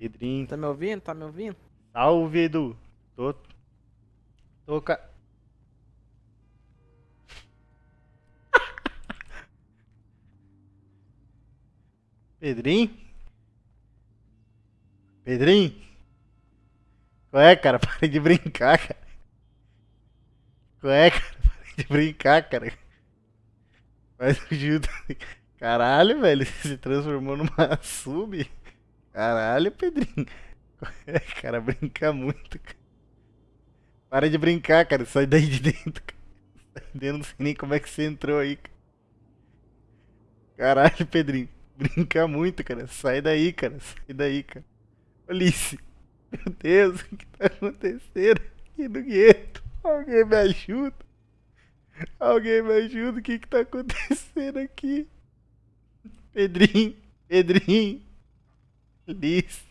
Pedrinho. Tá me ouvindo? Tá me ouvindo? Salve, Edu. Tô. Tô ca... Pedrinho? Pedrinho? Qual é, cara? Para de brincar, cara. Qual é, cara? Para de brincar, cara. Faz ajuda. Caralho, velho. Você se transformou numa sub. Caralho, Pedrinho. Cara? Brinca muito, cara. Para de brincar, cara. Sai daí de dentro, cara. Dentro, não sei nem como é que você entrou aí, cara. Caralho, Pedrinho. Brinca muito, cara. Sai daí, cara. Sai daí, cara. Alice. Meu Deus, o que tá acontecendo aqui no gueto? Alguém me ajuda? Alguém me ajuda? O que que tá acontecendo aqui? Pedrinho, Pedrinho. Alice.